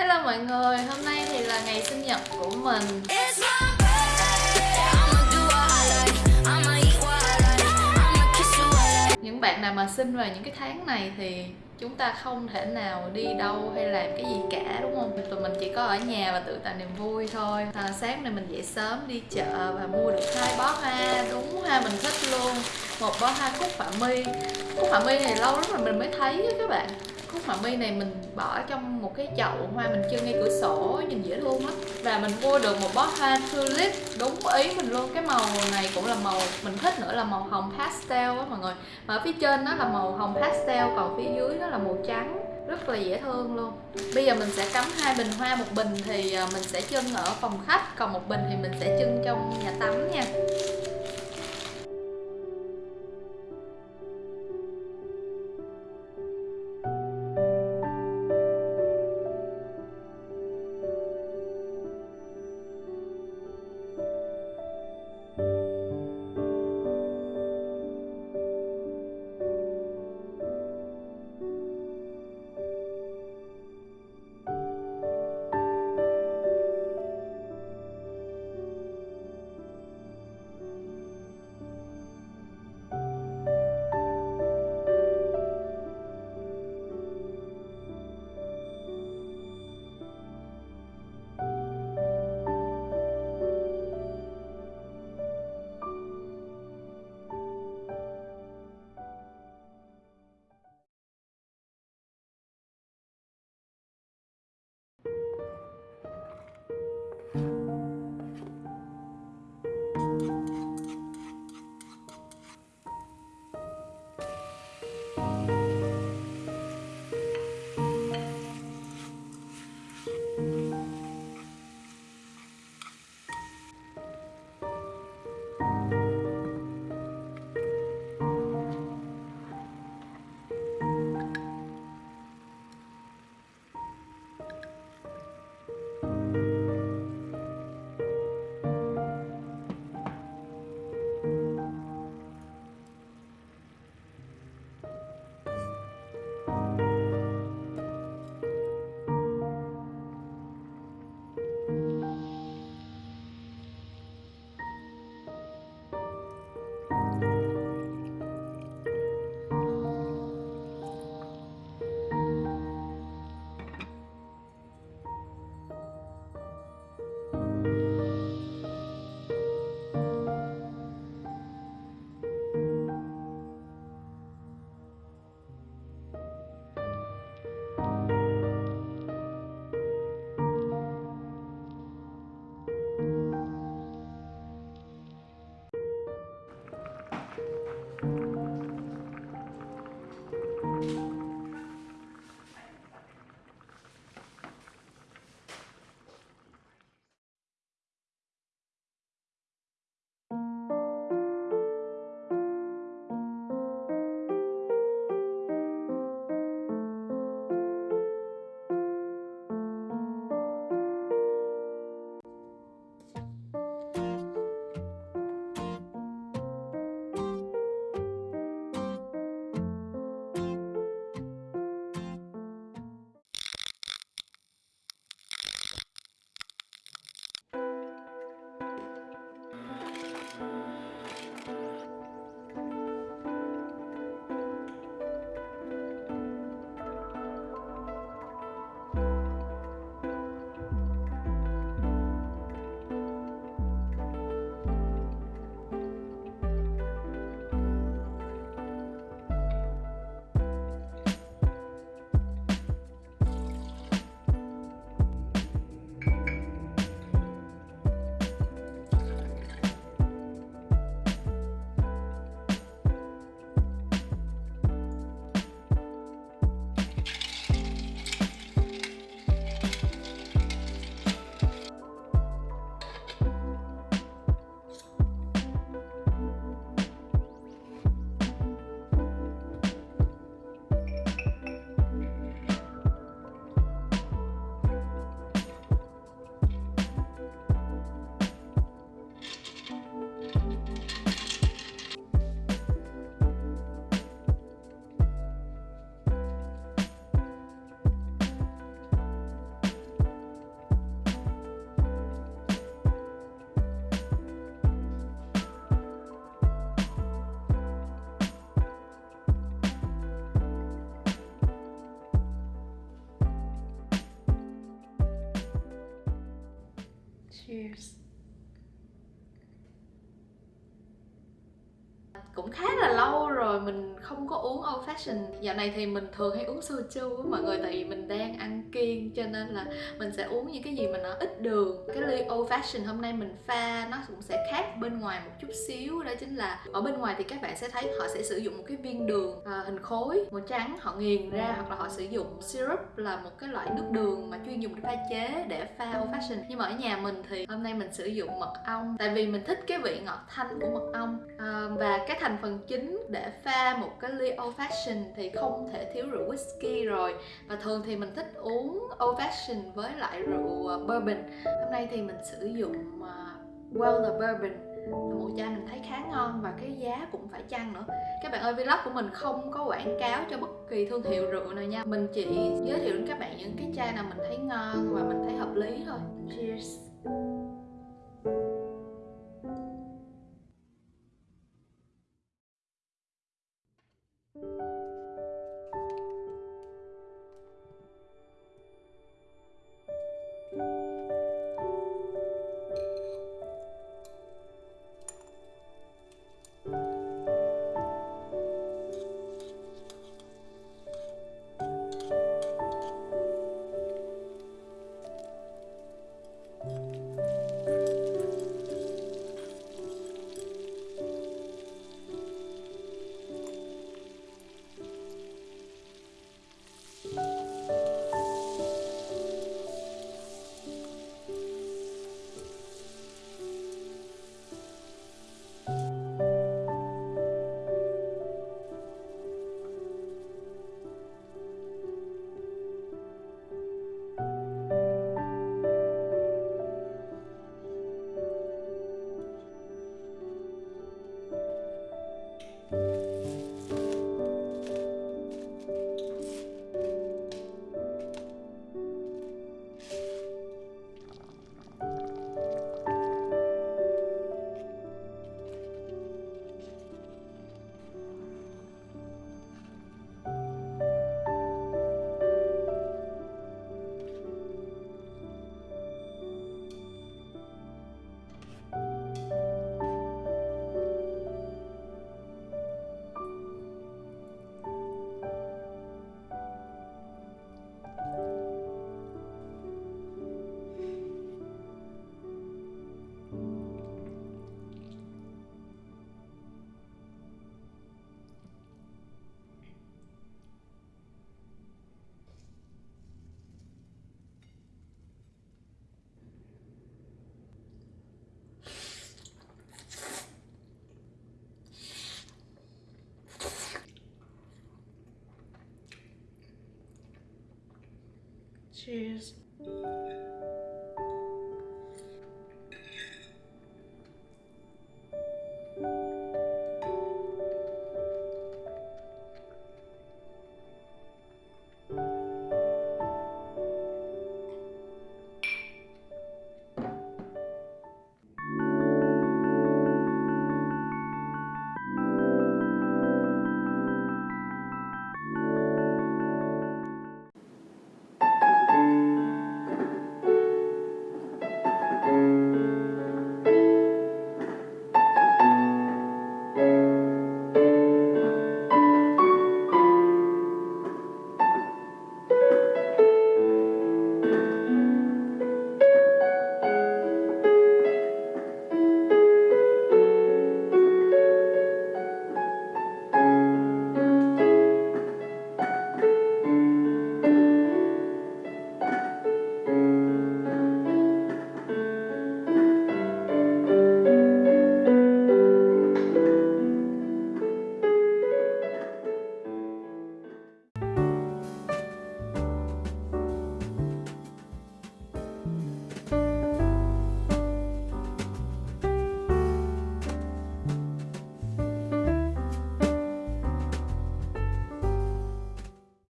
Hello mọi người, hôm nay thì là ngày sinh nhật của mình. Những bạn nào mà sinh vào những cái tháng này thì chúng ta không thể nào đi đâu hay làm cái gì cả đúng không? Tụi mình chỉ có ở nhà và tự tạo niềm vui thôi. À, Sáng nay mình dậy sớm đi chợ và mua được hai bó hoa. Đúng hoa mình thích luôn. Một bó hoa cúc họa mi Cúc họa mi này lâu lắm rồi mình mới thấy á các bạn Cúc họa mi này mình bỏ trong một cái chậu hoa mình trưng ngay cửa sổ, nhìn dễ thương lắm Và mình mua được một bó hoa tulip, đúng ý mình luôn. Cái màu này cũng là màu, mình thích nữa là màu hồng pastel á mọi người. Mà ở phía trên nó là màu hồng pastel, còn phía dưới nó là màu trắng, rất là dễ thương luôn. Bây giờ mình sẽ cắm hai bình hoa, Một bình thì à, mình sẽ trưng ở phòng khách, Còn một bình thì mình sẽ trưng trong nhà tắm nha. Cheers cũng khá là lâu rồi mình không có uống old fashion. Dạo này thì mình thường hay uống soju với mọi người tại vì mình đang ăn kiêng cho nên là mình sẽ uống những cái gì mà nó ít đường. Cái ly old fashion hôm nay mình pha nó cũng sẽ khác bên ngoài một chút xíu đó chính là ở bên ngoài thì các bạn sẽ thấy họ sẽ sử dụng một cái viên đường à, hình khối màu trắng họ nghiền ra hoặc là họ sử dụng syrup là một cái loại nước đường mà chuyên dùng để pha chế để pha old fashion. Nhưng mà ở nhà mình thì hôm nay mình sử dụng mật ong tại vì mình thích cái vị ngọt thanh của mật ong. À, và cái thành phần chính để pha một cái ly old fashion thì không thể thiếu rượu whisky rồi. Và thường thì mình thích uống old fashion với lại rượu ờ, bourbon. Hôm nay thì mình sử dụng ờ, Weller bourbon. Một chai mình thấy khá ngon và cái giá cũng phải chăng nữa. Các bạn ơi, vlog của mình không có quảng cáo cho bất kỳ thương hiệu rượu nào nha. Mình chỉ giới thiệu đến các bạn những cái chai nào mình thấy ngon và mình thấy hợp lý thôi. Cheers. Cheers.